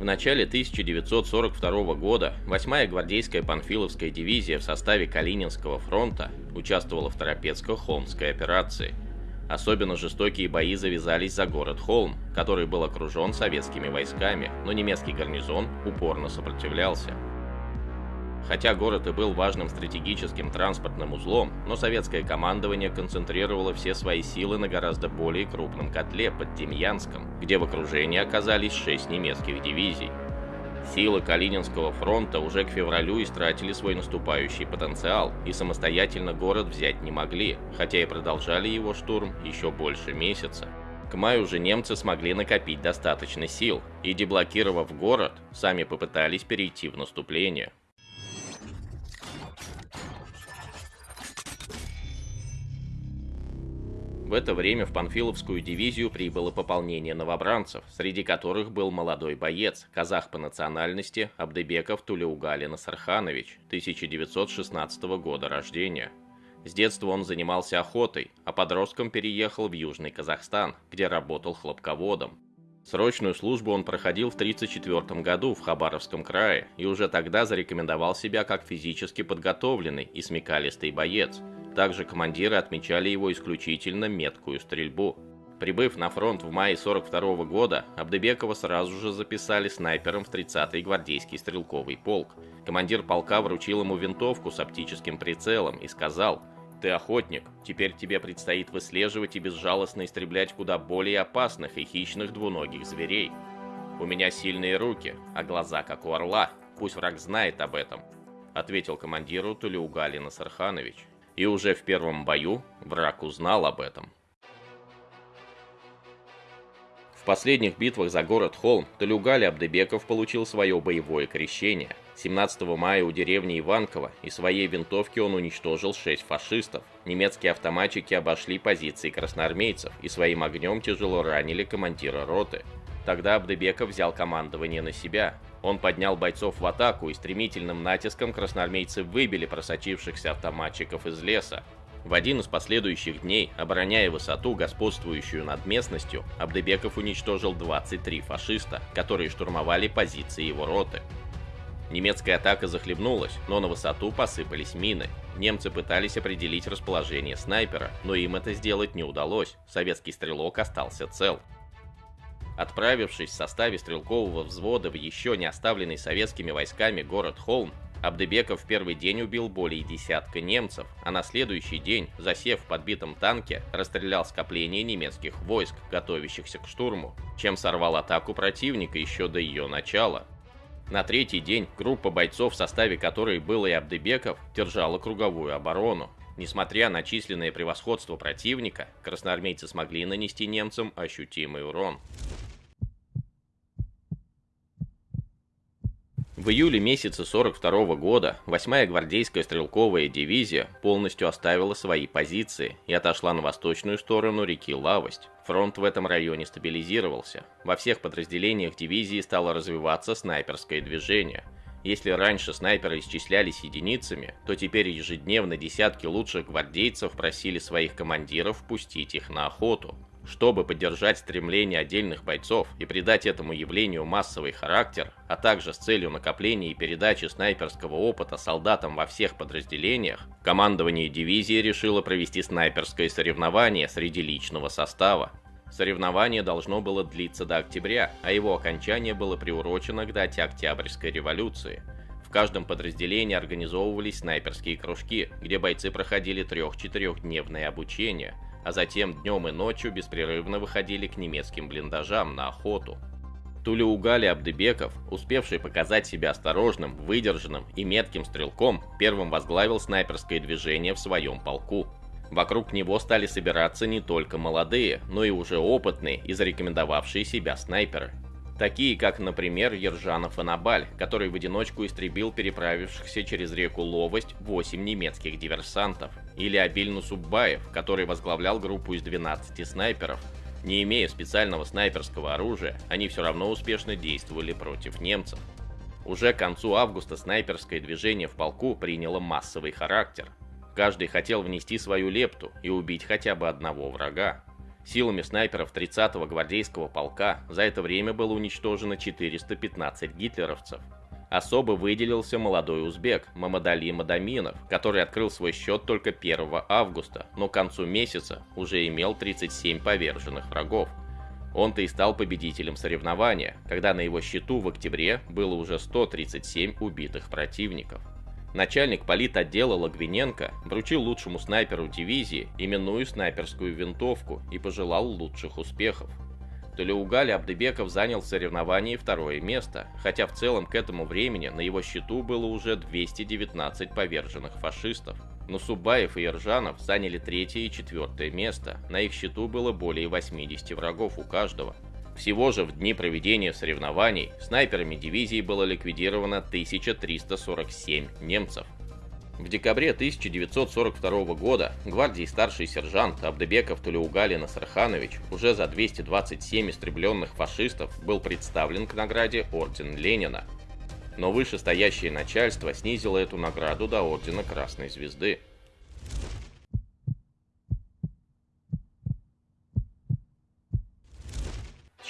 В начале 1942 года 8-я гвардейская Панфиловская дивизия в составе Калининского фронта участвовала в Торопецко-Холмской операции. Особенно жестокие бои завязались за город Холм, который был окружен советскими войсками, но немецкий гарнизон упорно сопротивлялся. Хотя город и был важным стратегическим транспортным узлом, но советское командование концентрировало все свои силы на гораздо более крупном котле под Демьянском, где в окружении оказались шесть немецких дивизий. Силы Калининского фронта уже к февралю истратили свой наступающий потенциал, и самостоятельно город взять не могли, хотя и продолжали его штурм еще больше месяца. К маю уже немцы смогли накопить достаточно сил, и деблокировав город, сами попытались перейти в наступление. В это время в Панфиловскую дивизию прибыло пополнение новобранцев, среди которых был молодой боец, казах по национальности Абдебеков Тулеугалин Сарханович, 1916 года рождения. С детства он занимался охотой, а подростком переехал в Южный Казахстан, где работал хлопководом. Срочную службу он проходил в 1934 году в Хабаровском крае и уже тогда зарекомендовал себя как физически подготовленный и смекалистый боец – также командиры отмечали его исключительно меткую стрельбу. Прибыв на фронт в мае 42 -го года, Абдебекова сразу же записали снайпером в 30-й гвардейский стрелковый полк. Командир полка вручил ему винтовку с оптическим прицелом и сказал «Ты охотник, теперь тебе предстоит выслеживать и безжалостно истреблять куда более опасных и хищных двуногих зверей. У меня сильные руки, а глаза как у орла, пусть враг знает об этом», ответил командиру Тулеугалина Сарханович и уже в первом бою враг узнал об этом. В последних битвах за город Холм Талюгали Абдебеков получил свое боевое крещение. 17 мая у деревни Иванково и своей винтовки он уничтожил 6 фашистов. Немецкие автоматчики обошли позиции красноармейцев и своим огнем тяжело ранили командира роты. Тогда Абдебеков взял командование на себя. Он поднял бойцов в атаку и стремительным натиском красноармейцы выбили просочившихся автоматчиков из леса. В один из последующих дней, обороняя высоту, господствующую над местностью, Абдебеков уничтожил 23 фашиста, которые штурмовали позиции его роты. Немецкая атака захлебнулась, но на высоту посыпались мины. Немцы пытались определить расположение снайпера, но им это сделать не удалось, советский стрелок остался цел. Отправившись в составе стрелкового взвода в еще не оставленный советскими войсками город Холм, Абдебеков в первый день убил более десятка немцев, а на следующий день, засев в подбитом танке, расстрелял скопление немецких войск, готовящихся к штурму, чем сорвал атаку противника еще до ее начала. На третий день группа бойцов, в составе которой был и Абдебеков, держала круговую оборону. Несмотря на численное превосходство противника, красноармейцы смогли нанести немцам ощутимый урон. В июле месяце 42 года 8-я гвардейская стрелковая дивизия полностью оставила свои позиции и отошла на восточную сторону реки Лавость. Фронт в этом районе стабилизировался. Во всех подразделениях дивизии стало развиваться снайперское движение. Если раньше снайперы исчислялись единицами, то теперь ежедневно десятки лучших гвардейцев просили своих командиров пустить их на охоту. Чтобы поддержать стремление отдельных бойцов и придать этому явлению массовый характер, а также с целью накопления и передачи снайперского опыта солдатам во всех подразделениях, командование дивизии решило провести снайперское соревнование среди личного состава. Соревнование должно было длиться до октября, а его окончание было приурочено к дате Октябрьской революции. В каждом подразделении организовывались снайперские кружки, где бойцы проходили трех-четырехдневное обучение – а затем днем и ночью беспрерывно выходили к немецким блиндажам на охоту. Тулеугали Абдыбеков, успевший показать себя осторожным, выдержанным и метким стрелком, первым возглавил снайперское движение в своем полку. Вокруг него стали собираться не только молодые, но и уже опытные и зарекомендовавшие себя снайперы. Такие, как, например, Ержанов и Набаль, который в одиночку истребил переправившихся через реку Ловость 8 немецких диверсантов – или Абильну Суббаев, который возглавлял группу из 12 снайперов. Не имея специального снайперского оружия, они все равно успешно действовали против немцев. Уже к концу августа снайперское движение в полку приняло массовый характер. Каждый хотел внести свою лепту и убить хотя бы одного врага. Силами снайперов 30-го гвардейского полка за это время было уничтожено 415 гитлеровцев. Особо выделился молодой узбек Мамадали Мадаминов, который открыл свой счет только 1 августа, но к концу месяца уже имел 37 поверженных врагов. Он-то и стал победителем соревнования, когда на его счету в октябре было уже 137 убитых противников. Начальник политотдела Лагвиненко вручил лучшему снайперу дивизии именную снайперскую винтовку и пожелал лучших успехов. Толеугали Абдыбеков занял в соревновании второе место, хотя в целом к этому времени на его счету было уже 219 поверженных фашистов. Но Субаев и Ержанов заняли третье и четвертое место, на их счету было более 80 врагов у каждого. Всего же в дни проведения соревнований снайперами дивизии было ликвидировано 1347 немцев. В декабре 1942 года гвардии старший сержант Абдебеков Тулеугалин Асарханович уже за 227 истребленных фашистов был представлен к награде Орден Ленина. Но вышестоящее начальство снизило эту награду до Ордена Красной Звезды.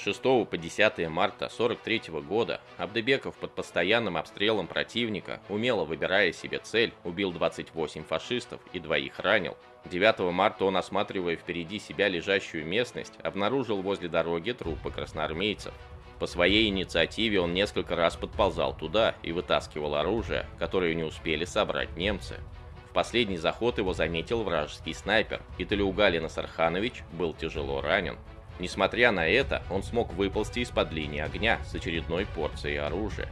6 по 10 марта 43 года Абдебеков под постоянным обстрелом противника, умело выбирая себе цель, убил 28 фашистов и двоих ранил. 9 марта он, осматривая впереди себя лежащую местность, обнаружил возле дороги трупы красноармейцев. По своей инициативе он несколько раз подползал туда и вытаскивал оружие, которое не успели собрать немцы. В последний заход его заметил вражеский снайпер, и Талиугалин Асарханович был тяжело ранен. Несмотря на это, он смог выползти из-под линии огня с очередной порцией оружия.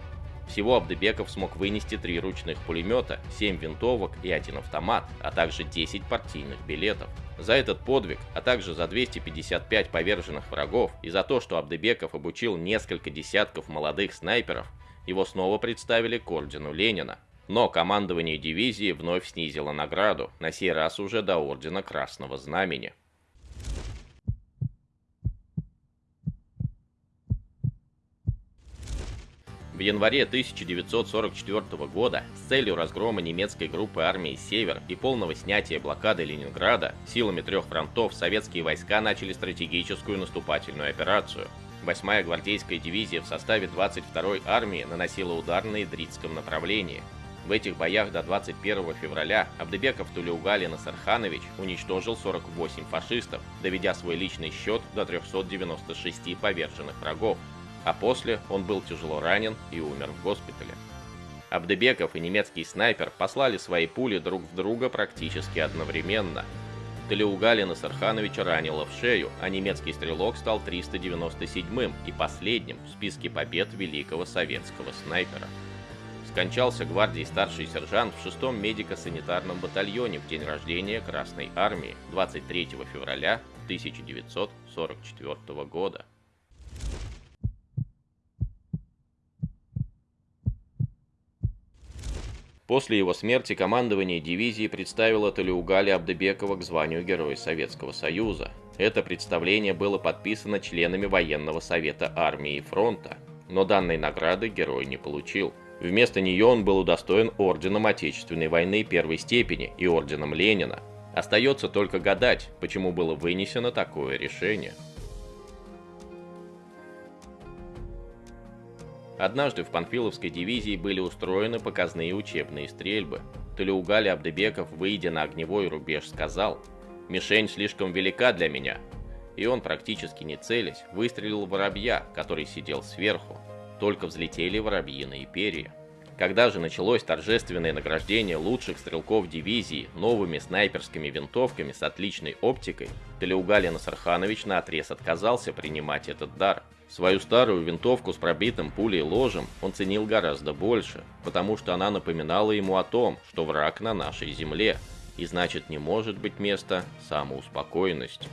Всего Абдебеков смог вынести три ручных пулемета, 7 винтовок и один автомат, а также 10 партийных билетов. За этот подвиг, а также за 255 поверженных врагов и за то, что Абдебеков обучил несколько десятков молодых снайперов, его снова представили к ордену Ленина. Но командование дивизии вновь снизило награду, на сей раз уже до ордена Красного Знамени. В январе 1944 года с целью разгрома немецкой группы армии «Север» и полного снятия блокады Ленинграда силами трех фронтов советские войска начали стратегическую наступательную операцию. 8-я гвардейская дивизия в составе 22-й армии наносила удар на Идритском направлении. В этих боях до 21 февраля Абдебеков Тулеугалин Сарханович уничтожил 48 фашистов, доведя свой личный счет до 396 поверженных врагов а после он был тяжело ранен и умер в госпитале. Абдебеков и немецкий снайпер послали свои пули друг в друга практически одновременно. Талиугалина Сархановича ранило в шею, а немецкий стрелок стал 397-м и последним в списке побед великого советского снайпера. Скончался гвардии старший сержант в 6-м медико-санитарном батальоне в день рождения Красной Армии 23 февраля 1944 года. После его смерти командование дивизии представило Талиугали Абдебекова к званию Героя Советского Союза. Это представление было подписано членами военного совета армии и фронта, но данной награды герой не получил. Вместо нее он был удостоен орденом Отечественной войны первой степени и орденом Ленина. Остается только гадать, почему было вынесено такое решение. Однажды в Панфиловской дивизии были устроены показные учебные стрельбы. Талиугали Абдебеков, выйдя на огневой рубеж, сказал «Мишень слишком велика для меня». И он, практически не целясь, выстрелил воробья, который сидел сверху. Только взлетели воробьиные перья. Когда же началось торжественное награждение лучших стрелков дивизии новыми снайперскими винтовками с отличной оптикой, Талиугалин Сарханович наотрез отказался принимать этот дар – Свою старую винтовку с пробитым пулей ложем он ценил гораздо больше, потому что она напоминала ему о том, что враг на нашей земле, и значит не может быть места самоуспокоенности.